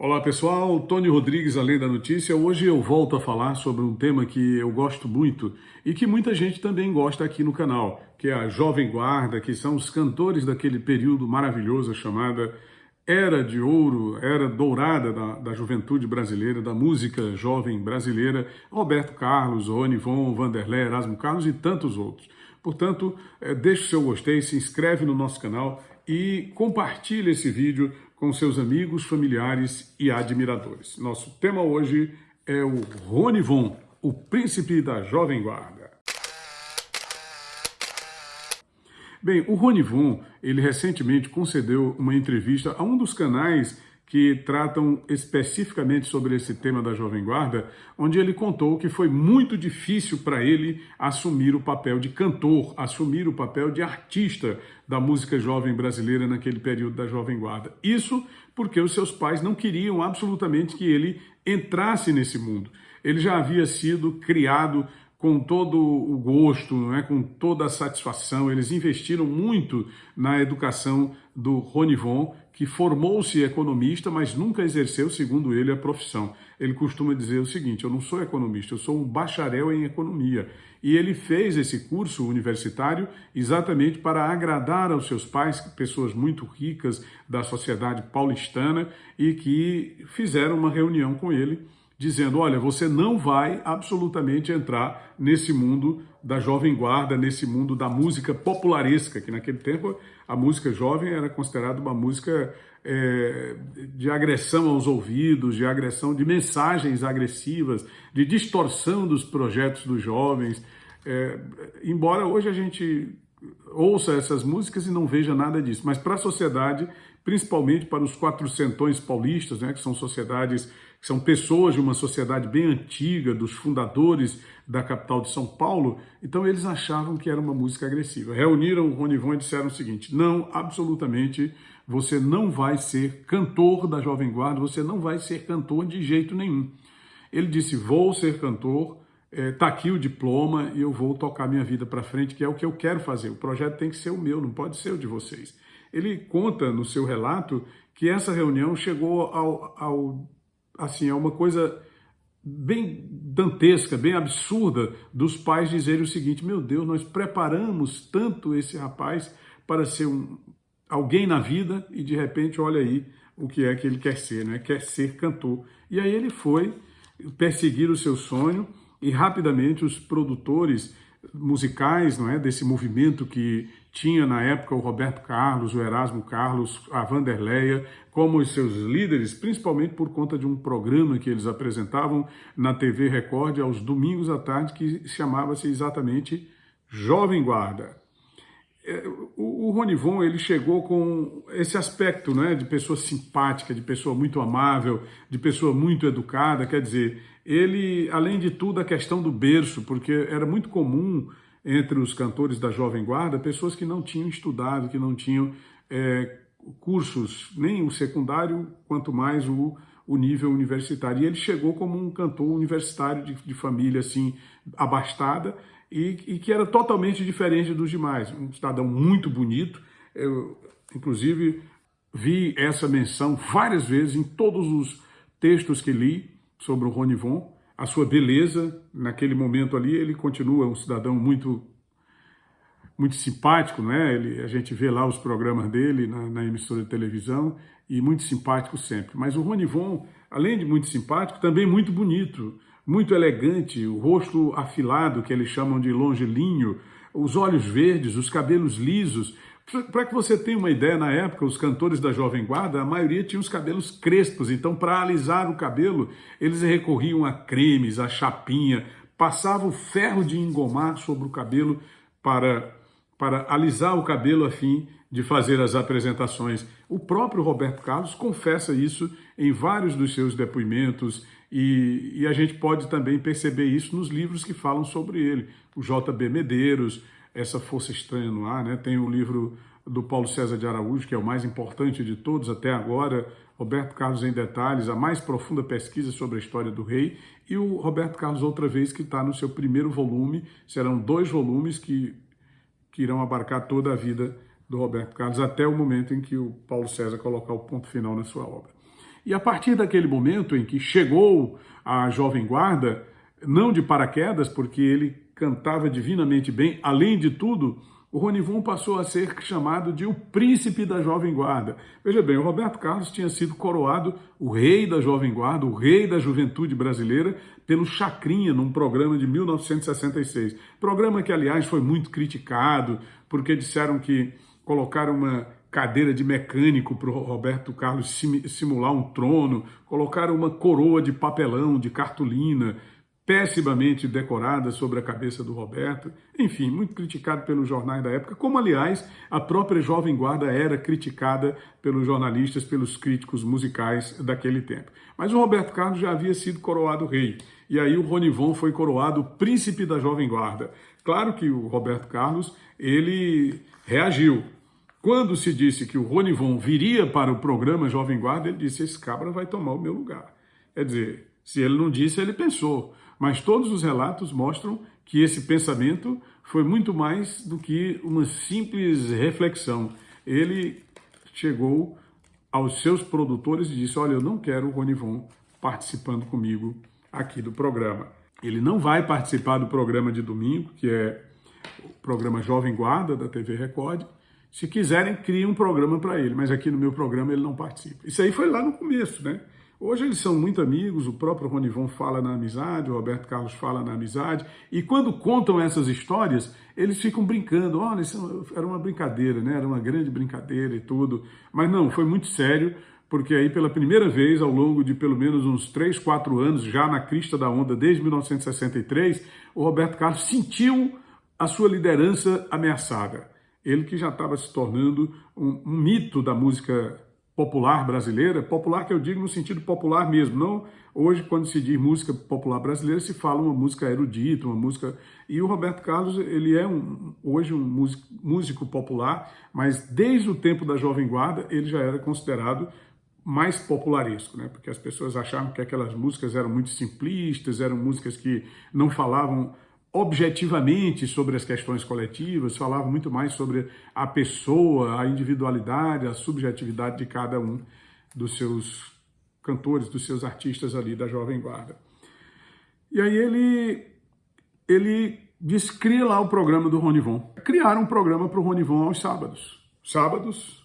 Olá pessoal, Tony Rodrigues, Além da Notícia. Hoje eu volto a falar sobre um tema que eu gosto muito e que muita gente também gosta aqui no canal, que é a Jovem Guarda, que são os cantores daquele período maravilhoso chamada Era de Ouro, Era Dourada da, da juventude brasileira, da música jovem brasileira, Roberto Carlos, Rony Von, Vanderlei, Erasmo Carlos e tantos outros. Portanto, eh, deixe o seu gostei, se inscreve no nosso canal e compartilhe esse vídeo com seus amigos, familiares e admiradores. Nosso tema hoje é o Rony Von, o príncipe da Jovem Guarda. Bem, o Rony Von, ele recentemente concedeu uma entrevista a um dos canais que tratam especificamente sobre esse tema da Jovem Guarda, onde ele contou que foi muito difícil para ele assumir o papel de cantor, assumir o papel de artista da música jovem brasileira naquele período da Jovem Guarda. Isso porque os seus pais não queriam absolutamente que ele entrasse nesse mundo. Ele já havia sido criado com todo o gosto, não é? com toda a satisfação. Eles investiram muito na educação do Ronivon, que formou-se economista, mas nunca exerceu, segundo ele, a profissão. Ele costuma dizer o seguinte, eu não sou economista, eu sou um bacharel em economia. E ele fez esse curso universitário exatamente para agradar aos seus pais, pessoas muito ricas da sociedade paulistana, e que fizeram uma reunião com ele dizendo, olha, você não vai absolutamente entrar nesse mundo da jovem guarda, nesse mundo da música popularesca, que naquele tempo a música jovem era considerada uma música é, de agressão aos ouvidos, de agressão de mensagens agressivas, de distorção dos projetos dos jovens. É, embora hoje a gente ouça essas músicas e não veja nada disso, mas para a sociedade, principalmente para os quatrocentões paulistas, né, que são sociedades são pessoas de uma sociedade bem antiga, dos fundadores da capital de São Paulo, então eles achavam que era uma música agressiva. Reuniram o Ronivon e disseram o seguinte, não, absolutamente, você não vai ser cantor da Jovem Guarda, você não vai ser cantor de jeito nenhum. Ele disse, vou ser cantor, está é, aqui o diploma e eu vou tocar minha vida para frente, que é o que eu quero fazer. O projeto tem que ser o meu, não pode ser o de vocês. Ele conta no seu relato que essa reunião chegou ao, ao assim, é uma coisa bem dantesca, bem absurda dos pais dizerem o seguinte, meu Deus, nós preparamos tanto esse rapaz para ser um, alguém na vida e de repente, olha aí o que é que ele quer ser, né? quer ser cantor. E aí ele foi perseguir o seu sonho e rapidamente os produtores musicais, não é, desse movimento que tinha na época o Roberto Carlos, o Erasmo Carlos, a Vanderleia, como os seus líderes, principalmente por conta de um programa que eles apresentavam na TV Record aos domingos à tarde, que chamava-se exatamente Jovem Guarda. É, o, Ronivon ele chegou com esse aspecto né, de pessoa simpática, de pessoa muito amável, de pessoa muito educada, quer dizer, ele, além de tudo, a questão do berço, porque era muito comum entre os cantores da Jovem Guarda pessoas que não tinham estudado, que não tinham é, cursos, nem o secundário, quanto mais o, o nível universitário. E ele chegou como um cantor universitário de, de família assim abastada, e, e, que era totalmente diferente dos demais. Um cidadão muito bonito, eu, inclusive vi essa menção várias vezes em todos os textos que li sobre o Rony Von, a sua beleza, naquele momento ali, ele continua um cidadão muito muito simpático, né? Ele, a gente vê lá os programas dele na, na, emissora de televisão e muito simpático sempre. Mas o Rony Von, além de muito simpático, também muito bonito muito elegante, o rosto afilado, que eles chamam de longilinho, os olhos verdes, os cabelos lisos. Para que você tenha uma ideia, na época, os cantores da Jovem Guarda, a maioria tinha os cabelos crespos, então para alisar o cabelo, eles recorriam a cremes, a chapinha, passavam ferro de engomar sobre o cabelo para, para alisar o cabelo a fim de fazer as apresentações. O próprio Roberto Carlos confessa isso em vários dos seus depoimentos, e, e, a gente pode também perceber isso nos livros que falam sobre ele. O J.B. Medeiros, Essa Força Estranha no Ar, né? tem o livro do Paulo César de Araújo, que é o mais importante de todos até agora, Roberto Carlos em Detalhes, a mais profunda pesquisa sobre a história do rei, e o Roberto Carlos outra vez, que está no seu primeiro volume, serão dois volumes que, que irão abarcar toda a vida do Roberto Carlos, até o momento em que o Paulo César colocar o ponto final na sua obra. E a partir daquele momento em que chegou a Jovem Guarda, não de paraquedas, porque ele cantava divinamente bem, além de tudo, o Ronivon passou a ser chamado de o príncipe da Jovem Guarda. Veja bem, o Roberto Carlos tinha sido coroado o rei da Jovem Guarda, o rei da juventude brasileira, pelo Chacrinha, num programa de 1966. Programa que, aliás, foi muito criticado, porque disseram que colocaram uma cadeira de mecânico para o Roberto Carlos simular um trono, colocaram uma coroa de papelão, de cartolina, pessimamente decorada sobre a cabeça do Roberto, enfim, muito criticado pelos jornais da época, como, aliás, a própria Jovem Guarda era criticada pelos jornalistas, pelos críticos musicais daquele tempo. Mas o Roberto Carlos já havia sido coroado rei, e aí o Ronivon foi coroado príncipe da Jovem Guarda. Claro que o Roberto Carlos, ele reagiu. Quando se disse que o Ronivon viria para o programa Jovem Guarda, ele disse, esse cabra vai tomar o meu lugar. Quer dizer, se ele não disse, ele pensou. Mas todos os relatos mostram que esse pensamento foi muito mais do que uma simples reflexão. Ele chegou aos seus produtores e disse, olha, eu não quero o Ronivon participando comigo aqui do programa. Ele não vai participar do programa de domingo, que é o programa Jovem Guarda da TV Record. Se quiserem, criem um programa para ele, mas aqui no meu programa ele não participa. Isso aí foi lá no começo, né? Hoje eles são muito amigos, o próprio Ronivon fala na amizade, o Roberto Carlos fala na amizade, e quando contam essas histórias, eles ficam brincando, olha, isso era uma brincadeira, né? Era uma grande brincadeira e tudo. Mas não, foi muito sério, porque aí pela primeira vez, ao longo de pelo menos uns 3, 4 anos, já na crista da onda, desde 1963, o Roberto Carlos sentiu a sua liderança ameaçada. Ele que já estava se tornando um, um mito da música popular brasileira, popular que eu digo no sentido popular mesmo, não hoje quando se diz música popular brasileira se fala uma música erudita, uma música... E o Roberto Carlos, ele é um, hoje um músico, músico popular, mas desde o tempo da Jovem Guarda ele já era considerado mais popularesco, né? porque as pessoas achavam que aquelas músicas eram muito simplistas, eram músicas que não falavam objetivamente sobre as questões coletivas, falava muito mais sobre a pessoa, a individualidade, a subjetividade de cada um dos seus cantores, dos seus artistas ali da Jovem Guarda. E aí ele, ele disse, cria lá o programa do Ronivon. Criaram um programa para o Ronivon aos sábados. Sábados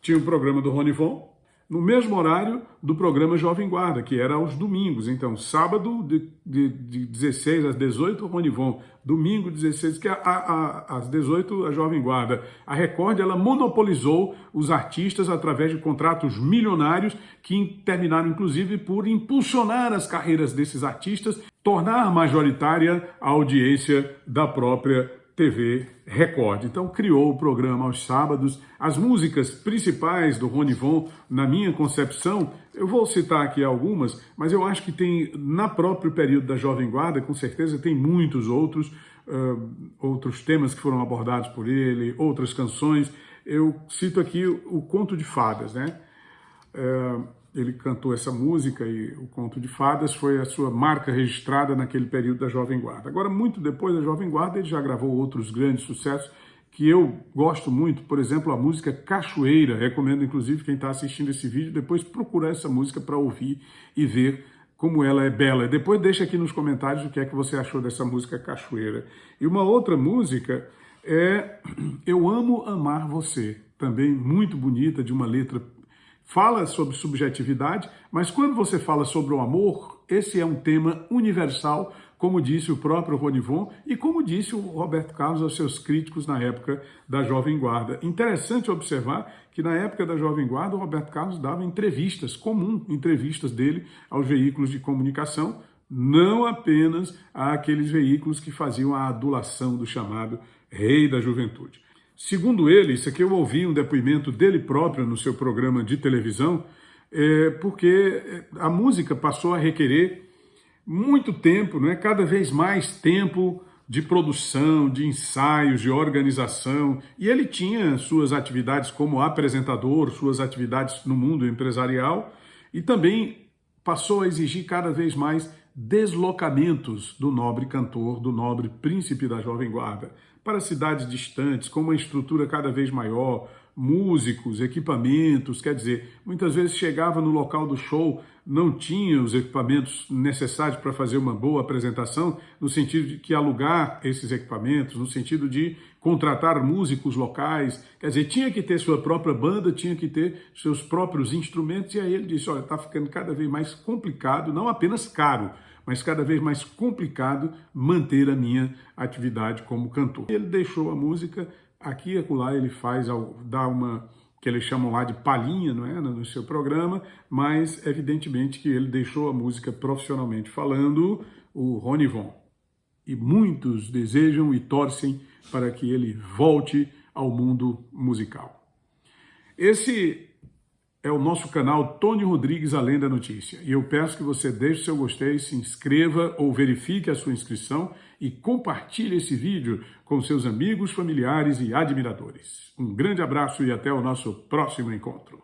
tinha o um programa do Ronivon, no mesmo horário do programa Jovem Guarda, que era aos domingos. Então, sábado de, de, de 16 às 18, Ronivon. Domingo, 16, que a, a, a, às 18, a Jovem Guarda. A Record, ela monopolizou os artistas através de contratos milionários que terminaram, inclusive, por impulsionar as carreiras desses artistas, tornar majoritária a audiência da própria TV Record. Então criou o programa aos sábados. As músicas principais do Rony Von, na minha concepção, eu vou citar aqui algumas, mas eu acho que tem, na próprio período da Jovem Guarda, com certeza tem muitos outros, uh, outros temas que foram abordados por ele, outras canções. Eu cito aqui o, o Conto de Fadas, né? Uh, ele cantou essa música e o Conto de Fadas foi a sua marca registrada naquele período da Jovem Guarda. Agora, muito depois da Jovem Guarda, ele já gravou outros grandes sucessos que eu gosto muito, por exemplo, a música Cachoeira. Recomendo, inclusive, quem está assistindo esse vídeo, depois procurar essa música para ouvir e ver como ela é bela. Depois deixa aqui nos comentários o que é que você achou dessa música Cachoeira. E uma outra música é Eu Amo Amar Você, também muito bonita, de uma letra fala sobre subjetividade, mas quando você fala sobre o amor, esse é um tema universal, como disse o próprio Ronivon e como disse o Roberto Carlos aos seus críticos na época da Jovem Guarda. Interessante observar que na época da Jovem Guarda o Roberto Carlos dava entrevistas, comum entrevistas dele aos veículos de comunicação, não apenas àqueles veículos que faziam a adulação do chamado rei da juventude. Segundo ele, isso aqui eu ouvi um depoimento dele próprio no seu programa de televisão, é, porque a música passou a requerer muito tempo, não é? cada vez mais tempo de produção, de ensaios, de organização, e ele tinha suas atividades como apresentador, suas atividades no mundo empresarial, e também passou a exigir cada vez mais deslocamentos do nobre cantor, do nobre príncipe da Jovem Guarda para cidades distantes, com uma estrutura cada vez maior, músicos, equipamentos, quer dizer, muitas vezes chegava no local do show, não tinha os equipamentos necessários para fazer uma boa apresentação, no sentido de que alugar esses equipamentos, no sentido de contratar músicos locais, quer dizer, tinha que ter sua própria banda, tinha que ter seus próprios instrumentos, e aí ele disse, olha, está ficando cada vez mais complicado, não apenas caro, mas cada vez mais complicado manter a minha atividade como cantor. Ele deixou a música, aqui e acolá ele faz, dá uma, que eles chamam lá de palhinha, não é, no seu programa, mas evidentemente que ele deixou a música profissionalmente falando, o Rony Von. E muitos desejam e torcem para que ele volte ao mundo musical. Esse é o nosso canal Tony Rodrigues Além da Notícia. E eu peço que você deixe seu gostei, se inscreva ou verifique a sua inscrição e compartilhe esse vídeo com seus amigos, familiares e admiradores. Um grande abraço e até o nosso próximo encontro.